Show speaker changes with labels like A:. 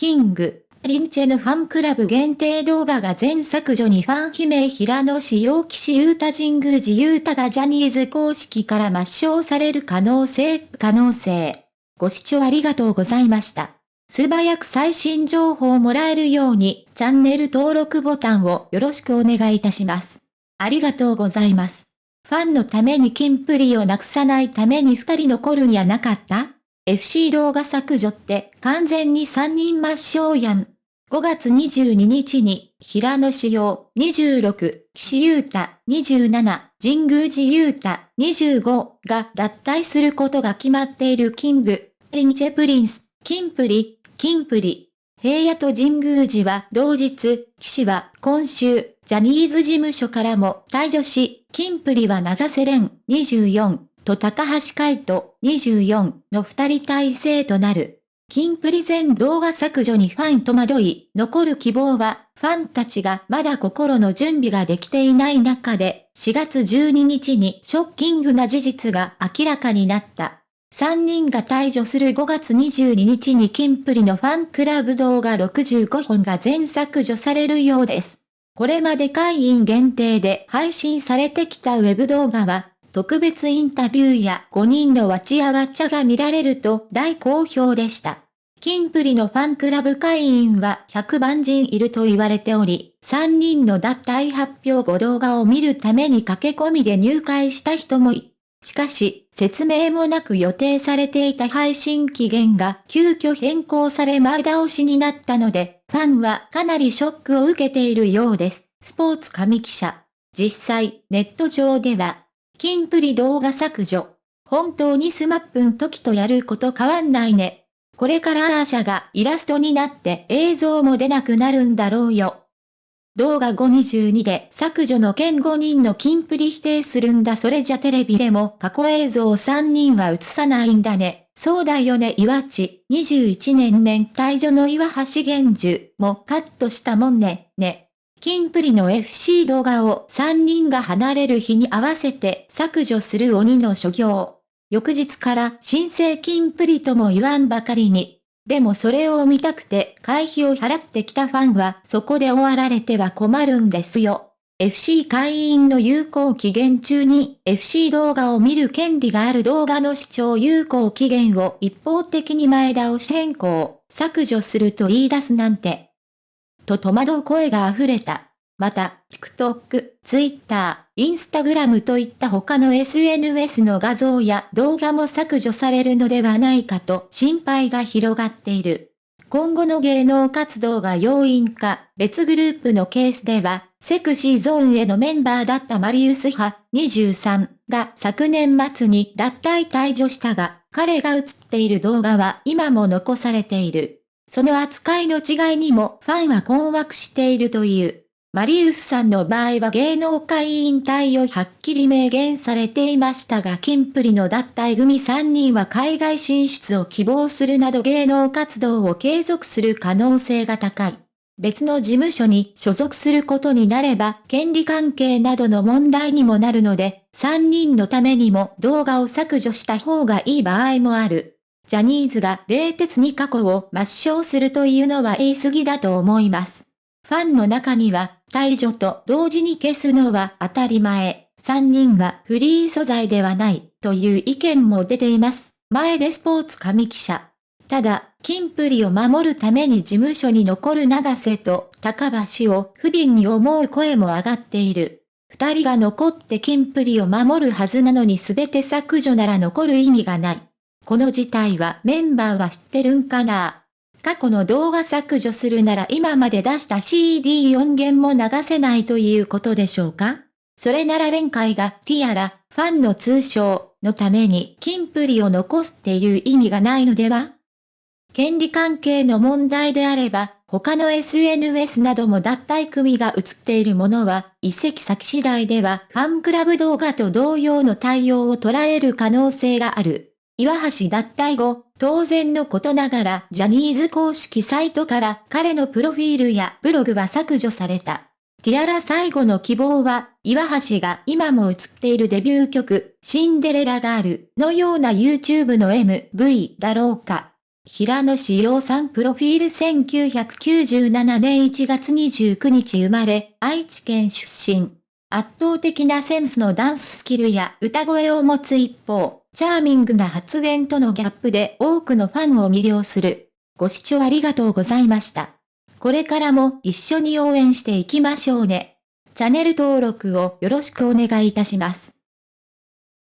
A: キング、リンチェのファンクラブ限定動画が全削除にファン悲鳴平野志陽騎士優太神宮寺優太がジャニーズ公式から抹消される可能性、可能性。ご視聴ありがとうございました。素早く最新情報をもらえるように、チャンネル登録ボタンをよろしくお願いいたします。ありがとうございます。ファンのためにキンプリをなくさないために二人残るんやなかった？?FC 動画削除って完全に三人抹消やん。5月22日に、平野紫耀26、岸優太27、神宮寺勇太25が脱退することが決まっている King & Prince、キンプリ、キンプリ。平野と神宮寺は同日、岸は今週、ジャニーズ事務所からも退場し、キンプリは永瀬廉24と高橋海人24の二人体制となる。キンプリ全動画削除にファン戸惑い、残る希望は、ファンたちがまだ心の準備ができていない中で、4月12日にショッキングな事実が明らかになった。3人が退場する5月22日にキンプリのファンクラブ動画65本が全削除されるようです。これまで会員限定で配信されてきたウェブ動画は、特別インタビューや5人のわちやわちゃが見られると大好評でした。キンプリのファンクラブ会員は100万人いると言われており、3人の脱退発表後動画を見るために駆け込みで入会した人もい。しかし、説明もなく予定されていた配信期限が急遽変更され前倒しになったので、ファンはかなりショックを受けているようです。スポーツ神記者。実際、ネット上では、キンプリ動画削除。本当に SMAPん時とやること変わんないね。これからアー写がイラストになって映像も出なくなるんだろうよ。動画522で削除の件5人のキンプリ否定するんだそれじゃテレビでも過去映像3人は映さないんだね。そうだよね岩ち、21年年退場の岩橋玄樹もカットしたもんね、ね。キンプリの FC 動画を3人が離れる日に合わせて削除する鬼の所業。翌日から新生キンプリとも言わんばかりに。でもそれを見たくて会費を払ってきたファンはそこで終わられては困るんですよ。FC 会員の有効期限中に FC 動画を見る権利がある動画の視聴有効期限を一方的に前倒し変更、削除すると言い出すなんて。と戸惑う声が溢れた。また、TikTok、Twitter、Instagram といった他の SNS の画像や動画も削除されるのではないかと心配が広がっている。今後の芸能活動が要因か、別グループのケースでは、セクシーゾーンへのメンバーだったマリウス派23が昨年末に脱退退場したが、彼が映っている動画は今も残されている。その扱いの違いにもファンは困惑しているという。マリウスさんの場合は芸能界引退をはっきり明言されていましたが、キンプリの脱退組3人は海外進出を希望するなど芸能活動を継続する可能性が高い。別の事務所に所属することになれば、権利関係などの問題にもなるので、3人のためにも動画を削除した方がいい場合もある。ジャニーズが冷徹に過去を抹消するというのは言い過ぎだと思います。ファンの中には、退場と同時に消すのは当たり前。3人はフリー素材ではないという意見も出ています。前でスポーツ神記者。ただ、キンプリを守るために事務所に残る長瀬と高橋を不憫に思う声も上がっている。二人が残ってキンプリを守るはずなのに全て削除なら残る意味がない。この事態はメンバーは知ってるんかな？過去の動画削除するなら今まで出した CD4 弦も流せないということでしょうか？それなら連会がティアラ、ファンの通称のためにキンプリを残すっていう意味がないのでは？権利関係の問題であれば、他の SNS なども脱退組が映っているものは、移籍先次第ではファンクラブ動画と同様の対応を取られる可能性がある。岩橋脱退後、当然のことながらジャニーズ公式サイトから彼のプロフィールやブログは削除された。ティアラ最後の希望は、岩橋が今も映っているデビュー曲、シンデレラガールのような YouTube の MV だろうか。平野志陽さんプロフィール1997年1月29日生まれ、愛知県出身。圧倒的なセンスのダンススキルや歌声を持つ一方、チャーミングな発言とのギャップで多くのファンを魅了する。ご視聴ありがとうございました。これからも一緒に応援していきましょうね。チャンネル登録をよろしくお願いいたします。